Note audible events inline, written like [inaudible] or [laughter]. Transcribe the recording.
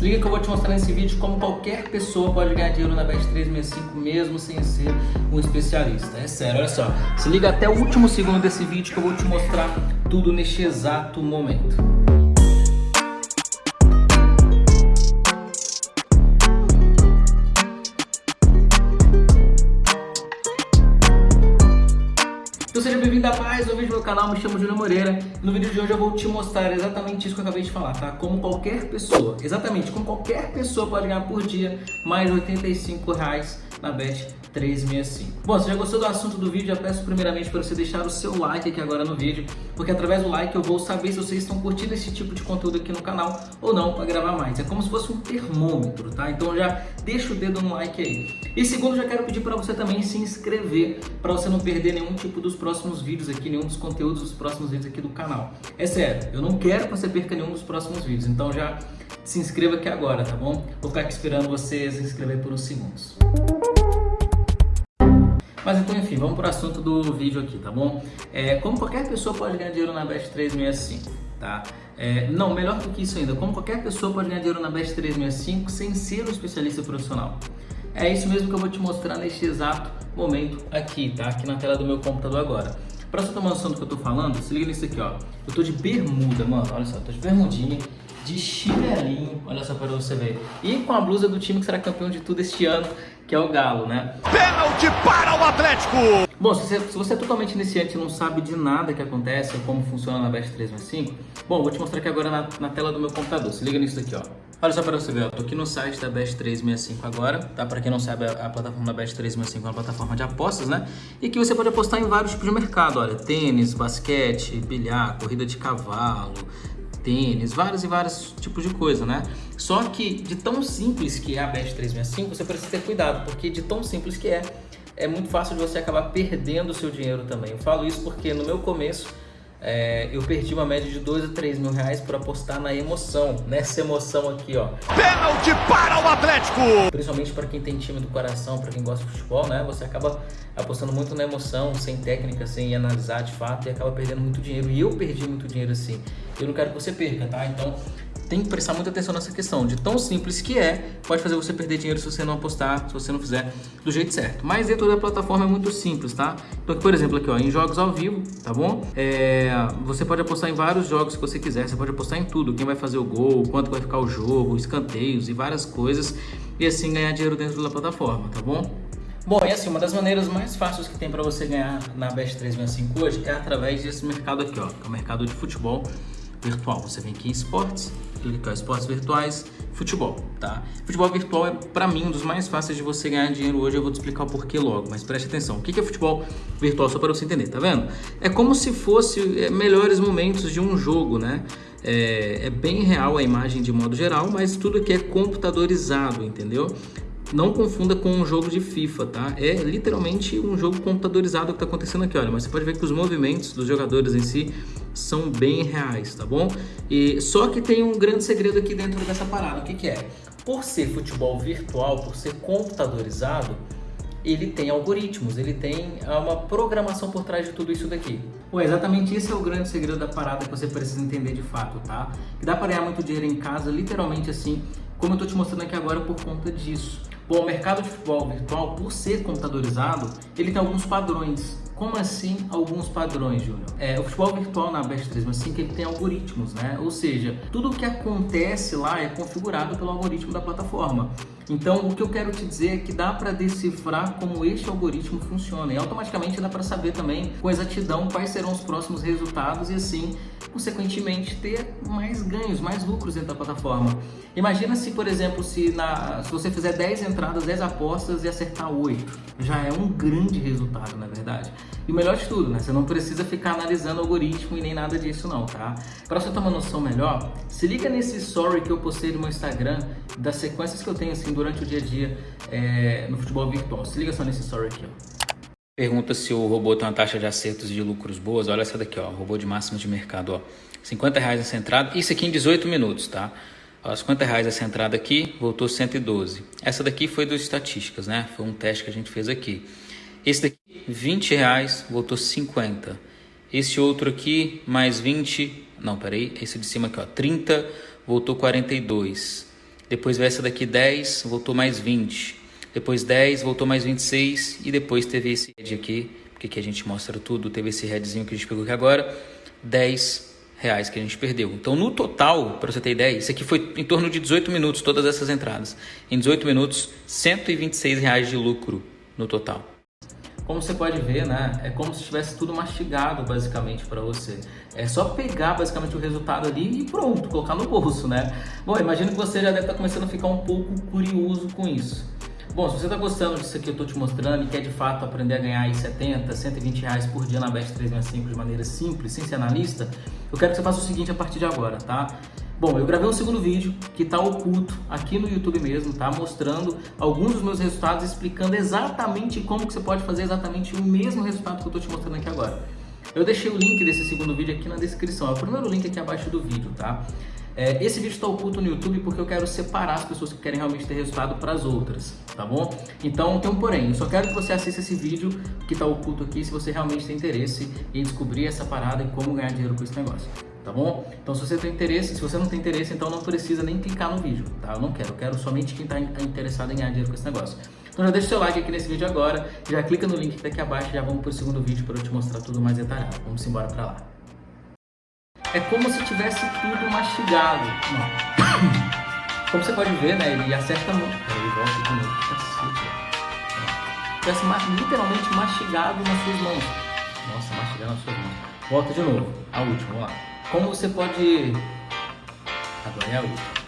Se liga que eu vou te mostrar nesse vídeo como qualquer pessoa pode ganhar dinheiro na Bet365 mesmo sem ser um especialista. É sério, olha só. Se liga até o último segundo desse vídeo que eu vou te mostrar tudo neste exato momento. Meu canal, me chamo Júlio Moreira e no vídeo de hoje eu vou te mostrar exatamente isso que eu acabei de falar, tá? Como qualquer pessoa, exatamente como qualquer pessoa pode ganhar por dia mais de 85 reais na Bet 365. Bom, se já gostou do assunto do vídeo, eu peço primeiramente para você deixar o seu like aqui agora no vídeo, porque através do like eu vou saber se vocês estão curtindo esse tipo de conteúdo aqui no canal ou não para gravar mais. É como se fosse um termômetro, tá? Então já deixa o dedo no like aí. E segundo, já quero pedir para você também se inscrever para você não perder nenhum tipo dos próximos vídeos aqui, nenhum dos conteúdos dos próximos vídeos aqui do canal. É sério, eu não quero que você perca nenhum dos próximos vídeos, então já se inscreva aqui agora, tá bom? Vou ficar aqui esperando você se inscrever por uns segundos. Mas então, enfim, vamos para o assunto do vídeo aqui, tá bom? É, como qualquer pessoa pode ganhar dinheiro na Best 365, tá? É, não, melhor do que isso ainda, como qualquer pessoa pode ganhar dinheiro na Best 365 sem ser um especialista profissional. É isso mesmo que eu vou te mostrar neste exato momento aqui, tá? Aqui na tela do meu computador agora. Pra você uma noção do que eu tô falando, se liga nisso aqui, ó. Eu tô de bermuda, mano, olha só, tô de bermudinha, de chinelinho, olha só para você ver. E com a blusa do time que será campeão de tudo este ano, que é o Galo, né? Pênalti para o Atlético! Bom, se você, se você é totalmente iniciante e não sabe de nada que acontece ou como funciona na Best 365, bom, vou te mostrar aqui agora na, na tela do meu computador. Se liga nisso aqui, ó. Olha só para você ver, ó. tô aqui no site da Best 365 agora, tá? Para quem não sabe, a, a plataforma da Best 365 é uma plataforma de apostas, né? E que você pode apostar em vários tipos de mercado, olha, tênis, basquete, bilhar, corrida de cavalo, tênis, vários e vários tipos de coisa, né? Só que de tão simples que é a Best 365, você precisa ter cuidado, porque de tão simples que é, é muito fácil de você acabar perdendo o seu dinheiro também. Eu falo isso porque no meu começo é, eu perdi uma média de 2 a 3 mil reais por apostar na emoção, nessa emoção aqui, ó. Pênalti para o Atlético! Principalmente para quem tem time do coração, para quem gosta de futebol, né? Você acaba apostando muito na emoção, sem técnica, sem analisar de fato e acaba perdendo muito dinheiro. E eu perdi muito dinheiro assim. Eu não quero que você perca, tá? Então tem que prestar muita atenção nessa questão. De tão simples que é, pode fazer você perder dinheiro se você não apostar, se você não fizer do jeito certo. Mas dentro da plataforma é muito simples, tá? Então, por exemplo, aqui ó, em jogos ao vivo, tá bom? É, você pode apostar em vários jogos que você quiser, você pode apostar em tudo. Quem vai fazer o gol, quanto vai ficar o jogo, escanteios e várias coisas. E assim ganhar dinheiro dentro da plataforma, tá bom? Bom, e assim, uma das maneiras mais fáceis que tem para você ganhar na Best 365 hoje é através desse mercado aqui, ó, que é o mercado de futebol virtual. Você vem aqui em esportes, clica em esportes virtuais, futebol, tá? Futebol virtual é, para mim, um dos mais fáceis de você ganhar dinheiro hoje. Eu vou te explicar o porquê logo, mas preste atenção. O que é futebol virtual, só para você entender, tá vendo? É como se fosse é, melhores momentos de um jogo, né? É, é bem real a imagem de modo geral, mas tudo aqui é computadorizado, entendeu? Não confunda com um jogo de FIFA, tá? É literalmente um jogo computadorizado que está acontecendo aqui, olha. Mas você pode ver que os movimentos dos jogadores em si são bem reais, tá bom? E só que tem um grande segredo aqui dentro dessa parada. O que, que é? Por ser futebol virtual, por ser computadorizado, ele tem algoritmos, ele tem ah, uma programação por trás de tudo isso daqui. Pô, exatamente esse é o grande segredo da parada que você precisa entender de fato, tá? Que dá para ganhar muito dinheiro em casa, literalmente assim, como eu tô te mostrando aqui agora por conta disso. Bom, o mercado de futebol virtual, por ser computadorizado, ele tem alguns padrões. Como assim alguns padrões, Júnior? É, o futebol virtual na Best 365 ele tem algoritmos, né? Ou seja, tudo o que acontece lá é configurado pelo algoritmo da plataforma. Então, o que eu quero te dizer é que dá para decifrar como este algoritmo funciona e automaticamente dá para saber também com exatidão quais serão os próximos resultados e assim, consequentemente, ter mais ganhos, mais lucros dentro da plataforma. Imagina se, por exemplo, se, na, se você fizer 10 entradas, 10 apostas e acertar 8. Já é um grande resultado, na verdade. E o melhor de tudo, né? Você não precisa ficar analisando algoritmo e nem nada disso não, tá? Para você ter uma noção melhor, se liga nesse story que eu postei no meu Instagram das sequências que eu tenho assim durante o dia a dia é, no futebol virtual. Se liga só nesse story aqui, ó. Pergunta se o robô tem uma taxa de acertos e de lucros boas. Olha essa daqui, ó. Robô de máximo de mercado, ó. 50 reais essa entrada. Isso aqui em 18 minutos, tá? Ó, 50 reais essa entrada aqui, voltou 112. Essa daqui foi dos estatísticas, né? Foi um teste que a gente fez aqui. Esse daqui, 20 reais, voltou 50. Esse outro aqui, mais 20. Não, peraí. Esse de cima aqui, ó. 30, voltou 42. Depois veio essa daqui 10, voltou mais 20. Depois 10, voltou mais 26 e depois teve esse head aqui, porque aqui a gente mostra tudo, teve esse headzinho que a gente pegou aqui agora, 10 reais que a gente perdeu. Então no total, para você ter ideia, isso aqui foi em torno de 18 minutos, todas essas entradas. Em 18 minutos, 126 reais de lucro no total. Como você pode ver, né, é como se tivesse tudo mastigado basicamente para você. É só pegar basicamente o resultado ali e pronto, colocar no bolso, né? Bom, imagino que você já deve estar tá começando a ficar um pouco curioso com isso. Bom, se você está gostando disso que eu estou te mostrando e quer de fato aprender a ganhar aí 70, 120 reais por dia na Best 365 de maneira simples, sem ser analista, eu quero que você faça o seguinte a partir de agora, tá? Bom, eu gravei um segundo vídeo que está oculto aqui no YouTube mesmo, tá? Mostrando alguns dos meus resultados, explicando exatamente como que você pode fazer exatamente o mesmo resultado que eu estou te mostrando aqui agora. Eu deixei o link desse segundo vídeo aqui na descrição, é o primeiro link aqui abaixo do vídeo, tá? É, esse vídeo está oculto no YouTube porque eu quero separar as pessoas que querem realmente ter resultado para as outras, tá bom? Então tem um porém, eu só quero que você assista esse vídeo que está oculto aqui se você realmente tem interesse em descobrir essa parada e como ganhar dinheiro com esse negócio, tá bom? Então se você tem interesse, se você não tem interesse, então não precisa nem clicar no vídeo, tá? Eu não quero, eu quero somente quem está interessado em ganhar dinheiro com esse negócio. Então já deixa o seu like aqui nesse vídeo agora, já clica no link que tá aqui abaixo e já vamos para o segundo vídeo para eu te mostrar tudo mais detalhado. Vamos embora para lá. É como se tivesse tudo mastigado. Não. [coughs] Como você pode ver, né? Ele acerta muito. Peraí, volta de novo. Cacete. Tivesse literalmente mastigado nas suas mãos. Nossa, mastigado nas suas mãos. Volta de novo. A última, vamos lá. Como você pode... Agora é a última.